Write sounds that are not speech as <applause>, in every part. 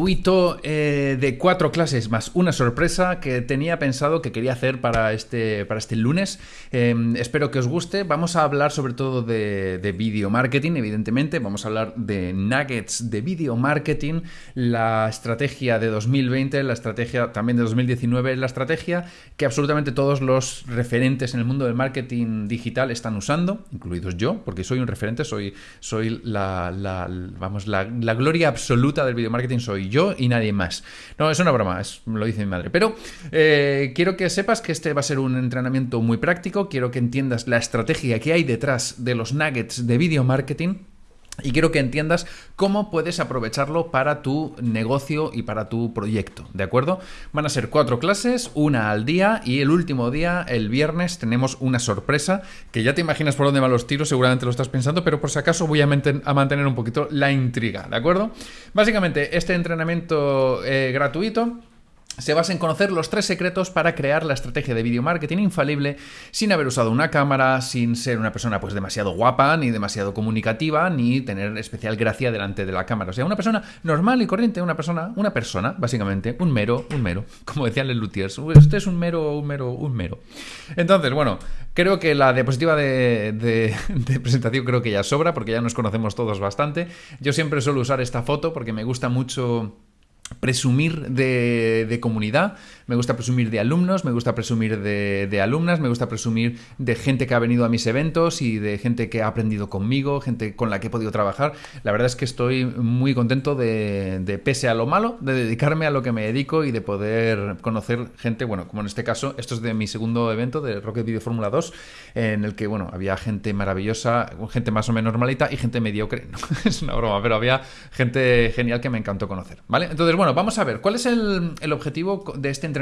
Gratuito eh, de cuatro clases más una sorpresa que tenía pensado que quería hacer para este, para este lunes. Em, espero que os guste. Vamos a hablar sobre todo de, de video marketing, evidentemente. Vamos a hablar de nuggets de video marketing, la estrategia de 2020, la estrategia también de 2019, la estrategia que absolutamente todos los referentes en el mundo del marketing digital están usando, incluidos yo, porque soy un referente, soy, soy la, vamos, la gloria absoluta del video marketing, soy yo y nadie más. No, es una broma, es, lo dice mi madre. Pero eh, quiero que sepas que este va a ser un entrenamiento muy práctico, quiero que entiendas la estrategia que hay detrás de los nuggets de video marketing y quiero que entiendas cómo puedes aprovecharlo para tu negocio y para tu proyecto, ¿de acuerdo? Van a ser cuatro clases, una al día y el último día, el viernes, tenemos una sorpresa que ya te imaginas por dónde van los tiros, seguramente lo estás pensando, pero por si acaso voy a, mantener un poquito la intriga, ¿de acuerdo? Básicamente, este entrenamiento eh, gratuito se basa en conocer los tres secretos para crear la estrategia de video marketing infalible sin haber usado una cámara, sin ser una persona pues demasiado guapa, ni demasiado comunicativa, ni tener especial gracia delante de la cámara. O sea, una persona normal y corriente, una persona, una persona, básicamente, un mero, un mero, <laughs> como decían los luthiers. Usted es un mero, un mero, un mero. Entonces, bueno, creo que la diapositiva de, <laughs> de presentación creo que ya sobra, porque ya nos conocemos todos bastante. Yo siempre suelo usar esta foto porque me gusta mucho presumir de, comunidad, me gusta presumir de alumnos, me gusta presumir de, alumnas, me gusta presumir de gente que ha venido a mis eventos y de gente que ha aprendido conmigo, gente con la que he podido trabajar. La verdad es que estoy muy contento de, pese a lo malo, de dedicarme a lo que me dedico y de poder conocer gente, bueno, como en este caso, esto es de mi segundo evento de Rocket Video Fórmula 2, en el que, bueno, había gente maravillosa, gente más o menos normalita y gente mediocre, <laughs> es una broma, pero había gente genial que me encantó conocer, ¿vale? Entonces, bueno, vamos a ver, ¿cuál es el, objetivo de este entrenamiento?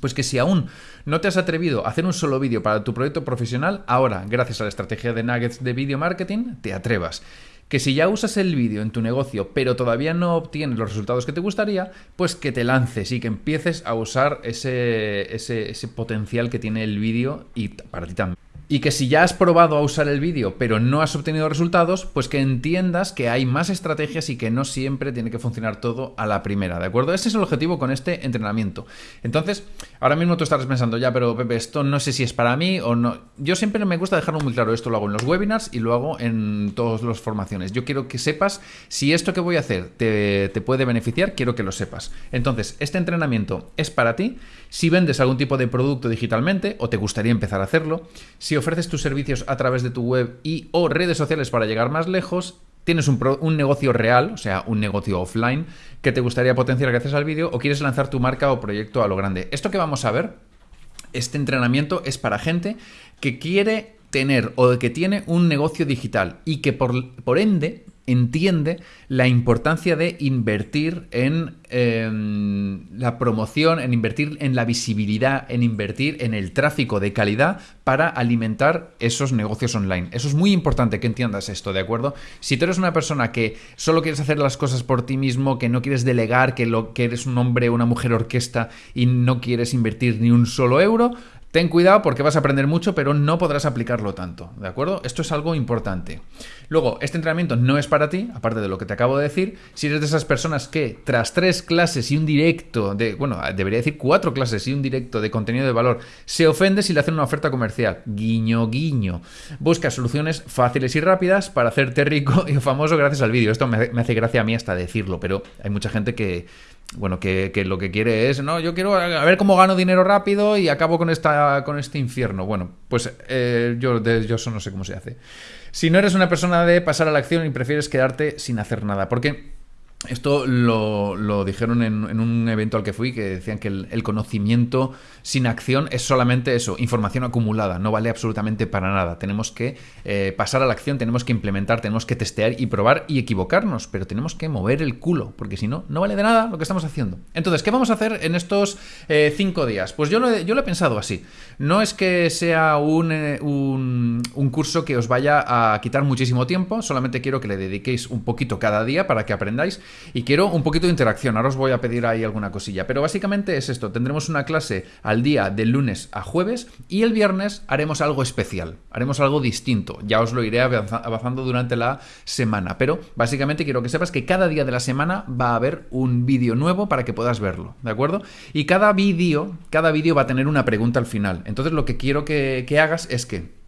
Pues que si aún no te has atrevido a hacer un solo vídeo para tu proyecto profesional, ahora, gracias a la estrategia de nuggets de video marketing, te atrevas. Que si ya usas el vídeo en tu negocio, pero todavía no obtienes los resultados que te gustaría, pues que te lances y que empieces a usar ese, ese, ese potencial que tiene el vídeo y para ti también. Y que si ya has probado a usar el vídeo pero no has obtenido resultados, pues que entiendas que hay más estrategias y que no siempre tiene que funcionar todo a la primera, ¿de acuerdo? Ese es el objetivo con este entrenamiento. Entonces, ahora mismo tú estarás pensando, ya, pero Pepe, esto no sé si es para mí o no. Yo siempre me gusta dejarlo muy claro, esto lo hago en los webinars y lo hago en todas las formaciones. Yo quiero que sepas si esto que voy a hacer te, te puede beneficiar, quiero que lo sepas. Entonces, este entrenamiento es para ti si vendes algún tipo de producto digitalmente o te gustaría empezar a hacerlo, si ofreces tus servicios a través de tu web y o redes sociales para llegar más lejos, tienes un, negocio real, o sea, un negocio offline, que te gustaría potenciar gracias al vídeo, o quieres lanzar tu marca o proyecto a lo grande. Esto que vamos a ver, este entrenamiento es para gente que quiere tener o que tiene un negocio digital y que por ende entiende la importancia de invertir en em, la promoción, en invertir en la visibilidad, en invertir en el tráfico de calidad para alimentar esos negocios online. Eso es muy importante que entiendas esto, ¿de acuerdo? Si tú eres una persona que solo quieres hacer las cosas por ti mismo, que no quieres delegar, que, lo, que eres un hombre o una mujer orquesta y no quieres invertir ni un solo euro, Ten cuidado porque vas a aprender mucho, pero no podrás aplicarlo tanto, ¿de acuerdo? Esto es algo importante. Luego, este entrenamiento no es para ti, aparte de lo que te acabo de decir. Si eres de esas personas que tras tres clases y un directo de, bueno, debería decir cuatro clases y un directo de contenido de valor, se ofende si le hacen una oferta comercial. Guiño, guiño. Busca soluciones fáciles y rápidas para hacerte rico y famoso gracias al vídeo. Esto me hace gracia a mí hasta decirlo, pero hay mucha gente que bueno, que, lo que quiere es, no, yo quiero a ver cómo gano dinero rápido y acabo con, esta, con este infierno. Bueno, pues eh, yo, de, yo no sé cómo se hace. Si no eres una persona de pasar a la acción y prefieres quedarte sin hacer nada, porque esto lo, dijeron en, un evento al que fui, que decían que el, conocimiento sin acción es solamente eso, información acumulada, no vale absolutamente para nada. Tenemos que eh, pasar a la acción, tenemos que implementar, tenemos que testear y probar y equivocarnos, pero tenemos que mover el culo, porque si no, no vale de nada lo que estamos haciendo. Entonces, ¿qué vamos a hacer en estos eh, cinco días? Pues yo lo, yo lo he pensado así. No es que sea un, eh, un, un curso que os vaya a quitar muchísimo tiempo, solamente quiero que le dediquéis un poquito cada día para que aprendáis Y quiero un poquito de interacción, ahora os voy a pedir ahí alguna cosilla, pero básicamente es esto, tendremos una clase al día de lunes a jueves y el viernes haremos algo especial, haremos algo distinto, ya os lo iré avanzando durante la semana, pero básicamente quiero que sepas que cada día de la semana va a haber un vídeo nuevo para que puedas verlo, ¿de acuerdo? Y cada vídeo, cada vídeo va a tener una pregunta al final, entonces lo que quiero que hagas es que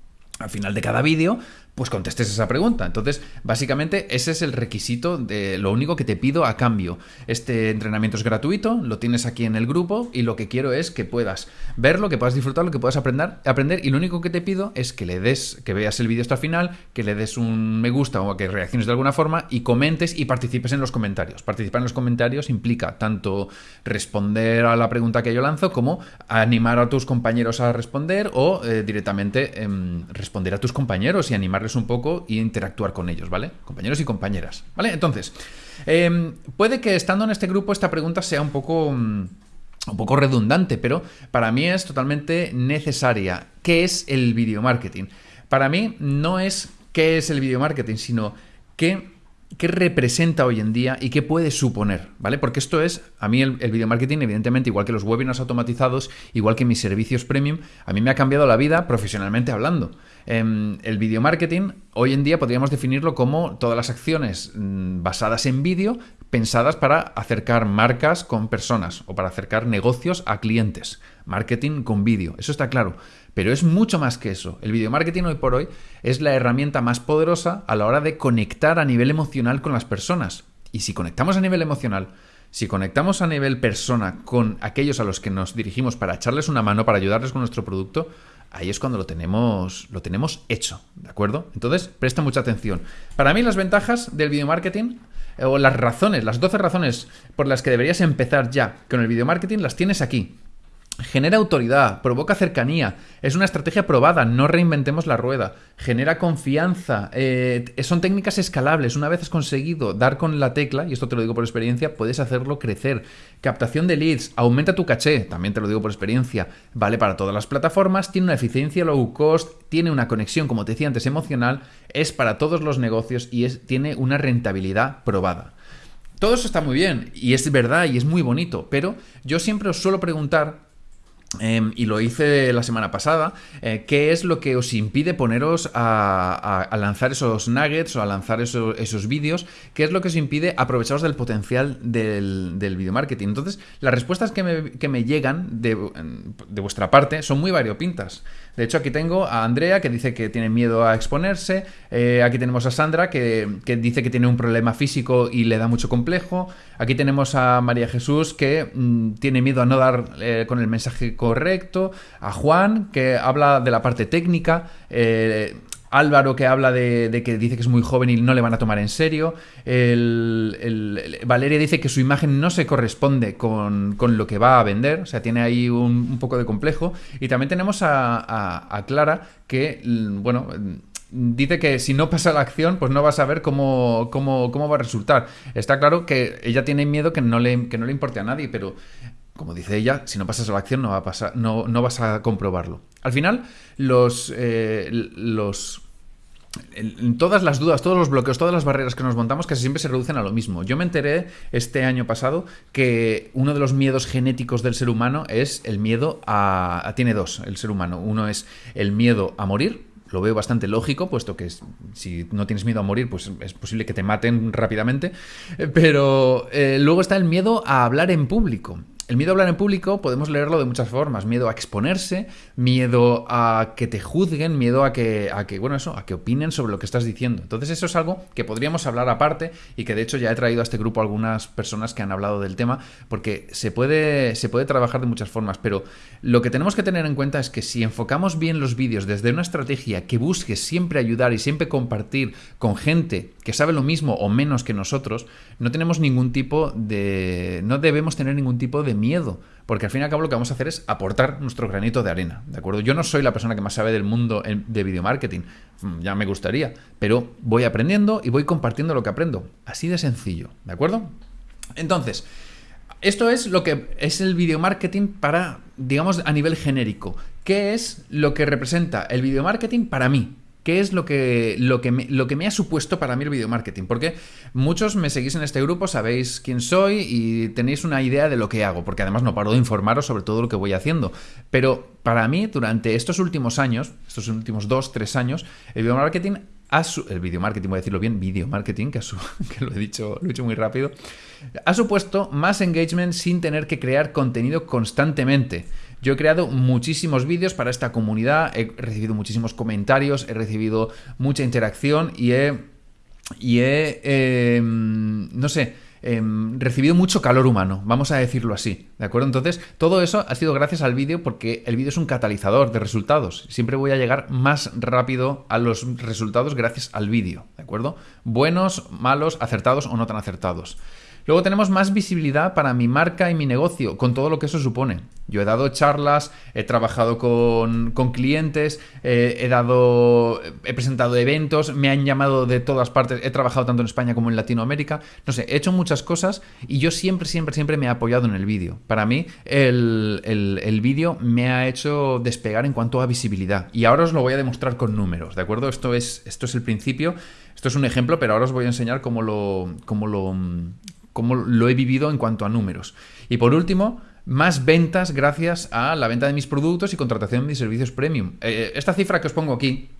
al final de cada vídeo pues contestes esa pregunta. Entonces, básicamente, ese es el requisito de lo único que te pido a cambio. Este entrenamiento es gratuito, lo tienes aquí en el grupo y lo que quiero es que puedas verlo, que puedas disfrutarlo, que puedas aprender, aprender y lo único que te pido es que le des, que veas el vídeo hasta el final, que le des un me gusta o que reacciones de alguna forma y comentes y participes en los comentarios. Participar en los comentarios implica tanto responder a la pregunta que yo lanzo como animar a tus compañeros a responder o eh, directamente em, responder a tus compañeros y animarles un poco y interactuar con ellos, ¿vale? Compañeros y compañeras, ¿vale? Entonces, em, puede que estando en este grupo esta pregunta sea un poco... Mm, un poco redundante, pero para mí es totalmente necesaria. ¿Qué es el video marketing? Para mí no es qué es el video marketing, sino qué qué representa hoy en día y qué puede suponer, ¿vale? Porque esto es, a mí el, video marketing, evidentemente, igual que los webinars automatizados, igual que mis servicios premium, a mí me ha cambiado la vida profesionalmente hablando. Em, el video marketing, hoy en día podríamos definirlo como todas las acciones mm, basadas en vídeo, pensadas para acercar marcas con personas o para acercar negocios a clientes. Marketing con vídeo, eso está claro. Pero es mucho más que eso. El video marketing hoy por hoy es la herramienta más poderosa a la hora de conectar a nivel emocional con las personas. Y si conectamos a nivel emocional, si conectamos a nivel persona con aquellos a los que nos dirigimos para echarles una mano, para ayudarles con nuestro producto, ahí es cuando lo tenemos, lo tenemos hecho, ¿de acuerdo? Entonces, presta mucha atención. Para mí las ventajas del video marketing eh, o las razones, las 12 razones por las que deberías empezar ya con el video marketing las tienes aquí. Genera autoridad, provoca cercanía, es una estrategia probada, no reinventemos la rueda, genera confianza, eh, son técnicas escalables, una vez has conseguido dar con la tecla, y esto te lo digo por experiencia, puedes hacerlo crecer. Captación de leads, aumenta tu caché, también te lo digo por experiencia, vale para todas las plataformas, tiene una eficiencia low cost, tiene una conexión, como te decía antes, emocional, es para todos los negocios y es, tiene una rentabilidad probada. Todo eso está muy bien y es verdad y es muy bonito, pero yo siempre os suelo preguntar Em, y lo hice la semana pasada. Eh, ¿Qué es lo que os impide poneros a, lanzar esos nuggets o a lanzar esos vídeos? ¿Qué es lo que os impide aprovecharos del potencial del, video marketing? Entonces, las respuestas que me, llegan de, vuestra parte son muy variopintas. De hecho, aquí tengo a Andrea que dice que tiene miedo a exponerse. Eh, aquí tenemos a Sandra que, dice que tiene un problema físico y le da mucho complejo. Aquí tenemos a María Jesús que mm, tiene miedo a no dar eh, con el mensaje correcto, a Juan, que habla de la parte técnica, eh, Álvaro que habla de, que dice que es muy joven y no le van a tomar en serio. Valeria dice que su imagen no se corresponde con, lo que va a vender, o sea, tiene ahí un, poco de complejo. Y también tenemos a, Clara que, bueno, dice que si no pasa la acción, pues no vas a ver cómo, cómo, cómo va a resultar. Está claro que ella tiene miedo que no le, que no le importe a nadie, pero como dice ella, si no pasas a la acción no, va a pasar, no, no vas a comprobarlo. Al final, los, eh, los todas las dudas, todos los bloqueos, todas las barreras que nos montamos casi siempre se reducen a lo mismo. Yo me enteré este año pasado que uno de los miedos genéticos del ser humano es el miedo a... tiene dos, el ser humano. Uno es el miedo a morir, lo veo bastante lógico, puesto que si no tienes miedo a morir, pues es posible que te maten rápidamente. Pero eh, luego está el miedo a hablar en público. El miedo a hablar en público podemos leerlo de muchas formas. Miedo a exponerse, miedo a que te juzguen, miedo a que, a que, bueno, eso, a que opinen sobre lo que estás diciendo. Entonces eso es algo que podríamos hablar aparte y que de hecho ya he traído a este grupo algunas personas que han hablado del tema porque se puede, se puede trabajar de muchas formas. Pero lo que tenemos que tener en cuenta es que si enfocamos bien los vídeos desde una estrategia que busque siempre ayudar y siempre compartir con gente que sabe lo mismo o menos que nosotros, no tenemos ningún tipo de... no debemos tener ningún tipo de miedo, porque al fin y al cabo lo que vamos a hacer es aportar nuestro granito de arena, ¿de acuerdo? Yo no soy la persona que más sabe del mundo de video marketing, mm, ya me gustaría, pero voy aprendiendo y voy compartiendo lo que aprendo, así de sencillo, ¿de acuerdo? Entonces, esto es lo que es el video marketing para, digamos, a nivel genérico. ¿Qué es lo que representa el video marketing para mí? Qué es lo que, lo, que me, lo que me ha supuesto para mí el video marketing. Porque muchos me seguís en este grupo, sabéis quién soy y tenéis una idea de lo que hago, porque además no paro de informaros sobre todo lo que voy haciendo. Pero para mí, durante estos últimos años, estos últimos dos, tres años, el video marketing el video marketing, voy a decirlo bien, video marketing, que, <laughs> que lo, he dicho, lo he dicho muy rápido, ha supuesto más engagement sin tener que crear contenido constantemente. Yo he creado muchísimos vídeos para esta comunidad, he recibido muchísimos comentarios, he recibido mucha interacción y he, y he em, no sé, Em, recibido mucho calor humano, vamos a decirlo así, ¿de acuerdo? Entonces, todo eso ha sido gracias al vídeo porque el vídeo es un catalizador de resultados. Siempre voy a llegar más rápido a los resultados gracias al vídeo, ¿de acuerdo? Buenos, malos, acertados o no tan acertados. Luego tenemos más visibilidad para mi marca y mi negocio, con todo lo que eso supone. Yo he dado charlas, he trabajado con, clientes, eh, he dado. he presentado eventos, me han llamado de todas partes, he trabajado tanto en España como en Latinoamérica. No sé, he hecho muchas cosas y yo siempre, siempre, siempre me he apoyado en el vídeo. Para mí, el, el vídeo me ha hecho despegar en cuanto a visibilidad. Y ahora os lo voy a demostrar con números, ¿de acuerdo? Esto es, esto es el principio. Esto es un ejemplo, pero ahora os voy a enseñar cómo lo, cómo lo, cómo lo he vivido en cuanto a números. Y por último, más ventas gracias a la venta de mis productos y contratación de mis servicios premium. Eh, esta cifra que os pongo aquí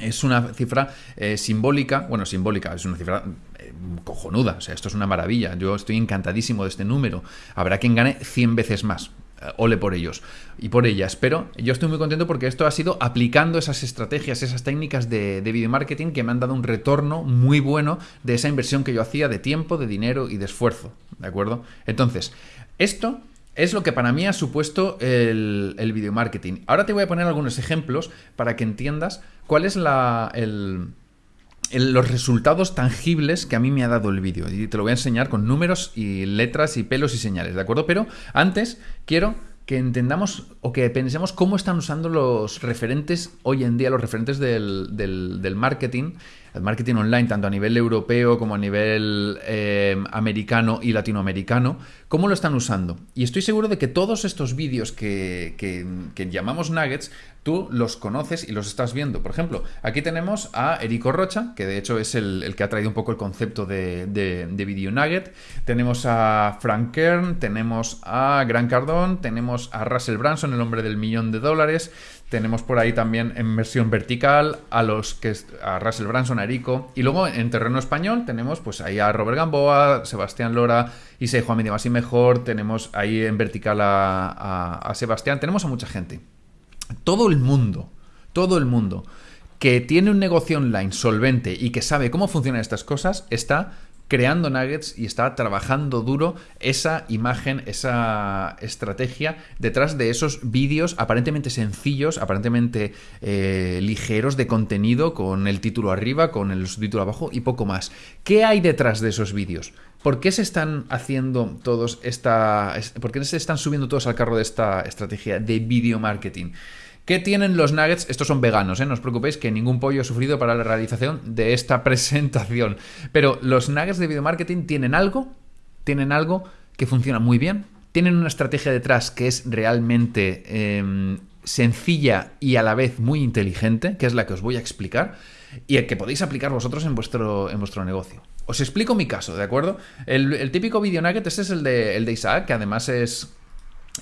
es una cifra eh, simbólica, bueno, simbólica, es una cifra eh, cojonuda, o sea, esto es una maravilla, yo estoy encantadísimo de este número, habrá quien gane 100 veces más, eh, ole por ellos y por ellas. Pero yo estoy muy contento porque esto ha sido aplicando esas estrategias, esas técnicas de, video marketing que me han dado un retorno muy bueno de esa inversión que yo hacía de tiempo, de dinero y de esfuerzo. ¿De acuerdo? Entonces, esto es lo que para mí ha supuesto el, el video marketing. Ahora te voy a poner algunos ejemplos para que entiendas cuál es la, el, los resultados tangibles que a mí me ha dado el vídeo. Y te lo voy a enseñar con números y letras y pelos y señales, ¿de acuerdo? Pero antes quiero que entendamos o que pensemos cómo están usando los referentes hoy en día, los referentes del, del marketing, el marketing online, tanto a nivel europeo como a nivel eh, americano y latinoamericano, cómo lo están usando. Y estoy seguro de que todos estos vídeos que, llamamos nuggets, tú los conoces y los estás viendo. Por ejemplo, aquí tenemos a Erico Rocha, que de hecho es el, que ha traído un poco el concepto de, de, de video nugget. Tenemos a Frank Kern, tenemos a Gran Cardón, tenemos a Russell Branson, el hombre del millón de dólares. Tenemos por ahí también en versión vertical a los que a Russell Branson, a Erico. Y luego en terreno español tenemos pues ahí a Robert Gamboa, Sebastián Lora, Isai Medio Más y Mejor. Tenemos ahí en vertical a, Sebastián. Tenemos a mucha gente. Todo el mundo, todo el mundo que tiene un negocio online solvente y que sabe cómo funcionan estas cosas está creando nuggets y está trabajando duro esa imagen, esa estrategia detrás de esos vídeos aparentemente sencillos, aparentemente eh, ligeros de contenido, con el título arriba, con el subtítulo abajo y poco más. ¿Qué hay detrás de esos vídeos? ¿Por qué se están haciendo todos esta. ¿Por qué se están subiendo todos al carro de esta estrategia de video marketing? ¿Qué tienen los nuggets? Estos son veganos, ¿eh? no os preocupéis que ningún pollo ha sufrido para la realización de esta <laughs> presentación. Pero los nuggets de video marketing tienen algo, tienen algo que funciona muy bien, tienen una estrategia detrás que es realmente em, sencilla y a la vez muy inteligente, que es la que os voy a explicar, y el que podéis aplicar vosotros en vuestro, en vuestro negocio. Os explico mi caso, ¿de acuerdo? El, típico video nugget, este es el de, el de Isaac, que además es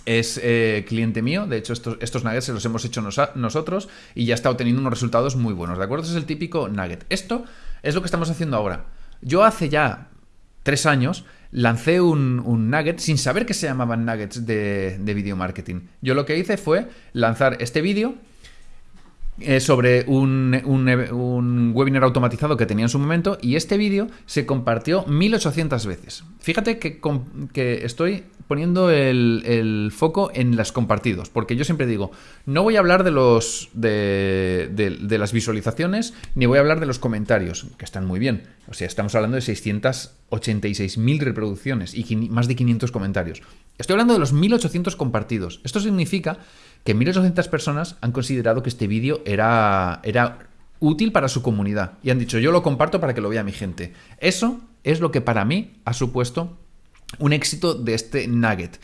es eh, cliente mío, de hecho estos, estos nuggets se los hemos hecho nosotros y ya está obteniendo unos resultados muy buenos, ¿de acuerdo? Es el típico nugget. Esto es lo que estamos haciendo ahora. Yo hace ya tres años lancé un, un nugget sin saber que se llamaban nuggets de, de video marketing. Yo lo que hice fue lanzar este vídeo eh, sobre un, un, webinar automatizado que tenía en su momento y este vídeo se compartió 1800 veces. Fíjate que, que estoy poniendo el, foco en las compartidos, porque yo siempre digo, no voy a hablar de, los, de, las visualizaciones ni voy a hablar de los comentarios, que están muy bien. O sea, estamos hablando de 686.000 reproducciones y más de 500 comentarios. Estoy hablando de los 1800 compartidos. Esto significa que 1.800 personas han considerado que este vídeo era útil para su comunidad y han dicho yo lo comparto para que lo vea mi gente. Eso es lo que para mí ha supuesto un éxito de este nugget.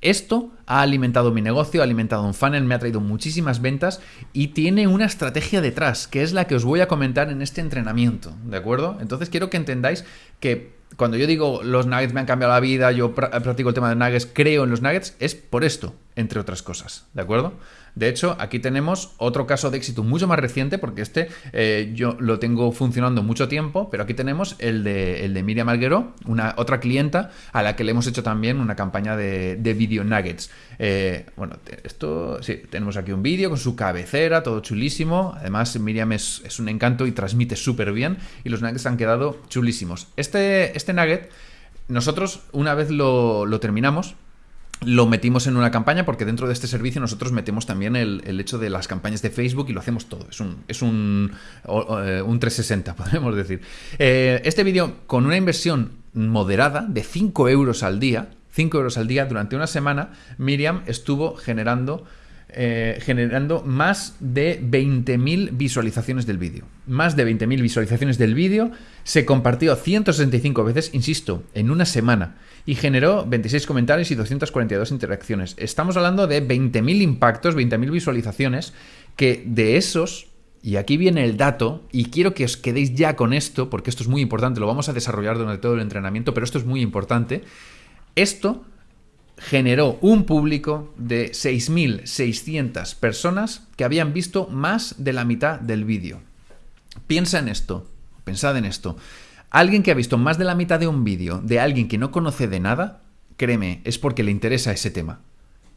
Esto ha alimentado mi negocio, ha alimentado un funnel, me ha traído muchísimas ventas y tiene una estrategia detrás, que es la que os voy a comentar en este entrenamiento, ¿de acuerdo? Entonces quiero que entendáis que cuando yo digo los nuggets me han cambiado la vida, yo practico el tema de nuggets, creo en los nuggets, es por esto, entre otras cosas, ¿de acuerdo? De hecho, aquí tenemos otro caso de éxito mucho más reciente, porque este eh, yo lo tengo funcionando mucho tiempo, pero aquí tenemos el de, el de Miriam Alguero, una otra clienta a la que le hemos hecho también una campaña de, de video nuggets. Eh, bueno, esto sí, tenemos aquí un vídeo con su cabecera, todo chulísimo. Además, Miriam es, es un encanto y transmite súper bien, y los nuggets han quedado chulísimos. Este, este nugget, nosotros una vez lo, lo terminamos, lo metimos en una campaña porque dentro de este servicio nosotros metemos también el, hecho de las campañas de Facebook y lo hacemos todo. Es un, es un, eh, un 360, <laughs> podemos decir. Eh, este vídeo con una inversión moderada de 5 euros al día, 5 euros al día durante una semana, Miriam estuvo generando eh, generando más de 20.000 visualizaciones del vídeo. Más de 20.000 visualizaciones del vídeo, se compartió 165 veces, insisto, en una semana, y generó 26 comentarios y 242 interacciones. Estamos hablando de 20.000 impactos, 20.000 visualizaciones, que de esos y aquí viene el dato, y quiero que os quedéis ya con esto, porque esto es muy importante, lo vamos a desarrollar durante todo el entrenamiento, pero esto es muy importante. Esto generó un público de 6.600 personas que habían visto más de la mitad del vídeo. Piensa en esto, pensad en esto. Alguien que ha visto más de la mitad de un vídeo de alguien que no conoce de nada, créeme, es porque le interesa ese tema.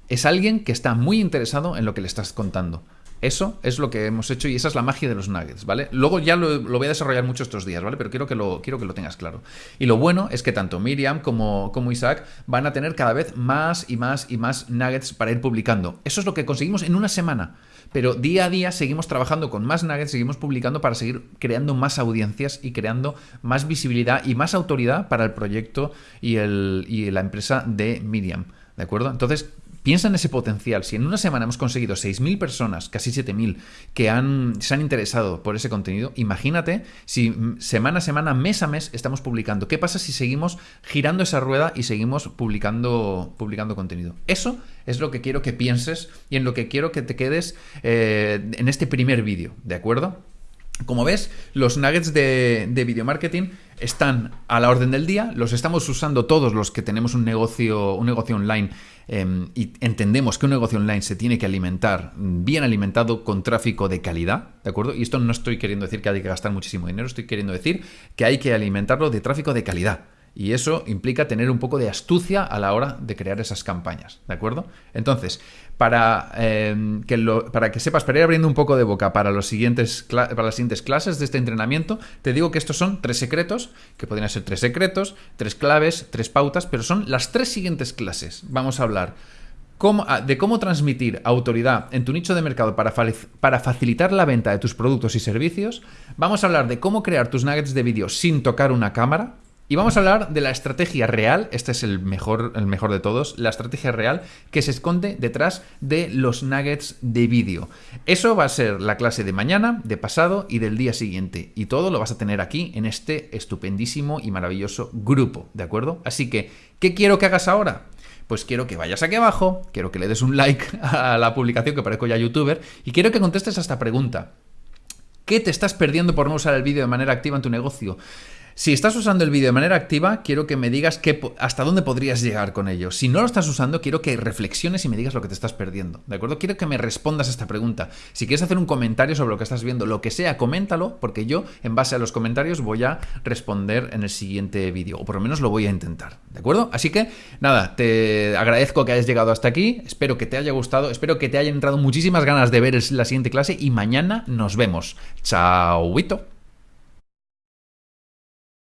Es alguien que está muy interesado en lo que le estás contando. Eso es lo que hemos hecho y esa es la magia de los nuggets, ¿vale? Luego ya lo, voy a desarrollar mucho estos días, ¿vale? Pero quiero que, lo, quiero que lo tengas claro. Y lo bueno es que tanto Miriam como, como Isaac van a tener cada vez más y más y más nuggets para ir publicando. Eso es lo que conseguimos en una semana. Pero día a día seguimos trabajando con más nuggets, seguimos publicando para seguir creando más audiencias y creando más visibilidad y más autoridad para el proyecto y, el, y la empresa de Miriam. ¿De acuerdo? Entonces, Piensa en ese potencial. Si en una semana hemos conseguido 6.000 personas, casi 7.000, que han, se han interesado por ese contenido, imagínate si semana a semana, mes a mes estamos publicando. ¿Qué pasa si seguimos girando esa rueda y seguimos publicando, publicando contenido? Eso es lo que quiero que pienses y en lo que quiero que te quedes eh, en este primer vídeo, ¿de acuerdo? Como ves, los nuggets de, de video marketing están a la orden del día, los estamos usando todos los que tenemos un negocio, un negocio online em, y entendemos que un negocio online se tiene que alimentar bien alimentado con tráfico de calidad, ¿de acuerdo? Y esto no estoy queriendo decir que hay que gastar muchísimo dinero, estoy queriendo decir que hay que alimentarlo de tráfico de calidad. Y eso implica tener un poco de astucia a la hora de crear esas campañas, ¿de acuerdo? Entonces, para, em, que, para que sepas, para ir abriendo un poco de boca para, las siguientes clases de este entrenamiento, te digo que estos son tres secretos, que podrían ser tres secretos, tres claves, tres pautas, pero son las tres siguientes clases. Vamos a hablar ah, de cómo transmitir autoridad en tu nicho de mercado para, para facilitar la venta de tus productos y servicios. Vamos a hablar de cómo crear tus nuggets de vídeo sin tocar una cámara. Y vamos a hablar de la estrategia real, este es el mejor, el mejor de todos, la estrategia real que se esconde detrás de los nuggets de vídeo. Eso va a ser la clase de mañana, de pasado y del día siguiente. Y todo lo vas a tener aquí en este estupendísimo y maravilloso grupo, ¿de acuerdo? Así que, ¿qué quiero que hagas ahora? Pues quiero que vayas aquí abajo, quiero que le des un like <laughs> a la publicación que parezco ya youtuber y quiero que contestes a esta pregunta. ¿Qué te estás perdiendo por no usar el vídeo de manera activa en tu negocio? Si estás usando el vídeo de manera activa, quiero que me digas hasta dónde podrías llegar con ello. Si no lo estás usando, quiero que reflexiones y me digas lo que te estás perdiendo. ¿De acuerdo? Quiero que me respondas a esta pregunta. Si quieres hacer un comentario sobre lo que estás viendo, lo que sea, coméntalo, porque yo, en base a los comentarios, voy a responder en el siguiente vídeo. O por lo menos lo voy a intentar. ¿De acuerdo? Así que, nada, te agradezco que hayas llegado hasta aquí. Espero que te haya gustado. Espero que te hayan entrado muchísimas ganas de ver la siguiente clase. Y mañana nos vemos. Chao.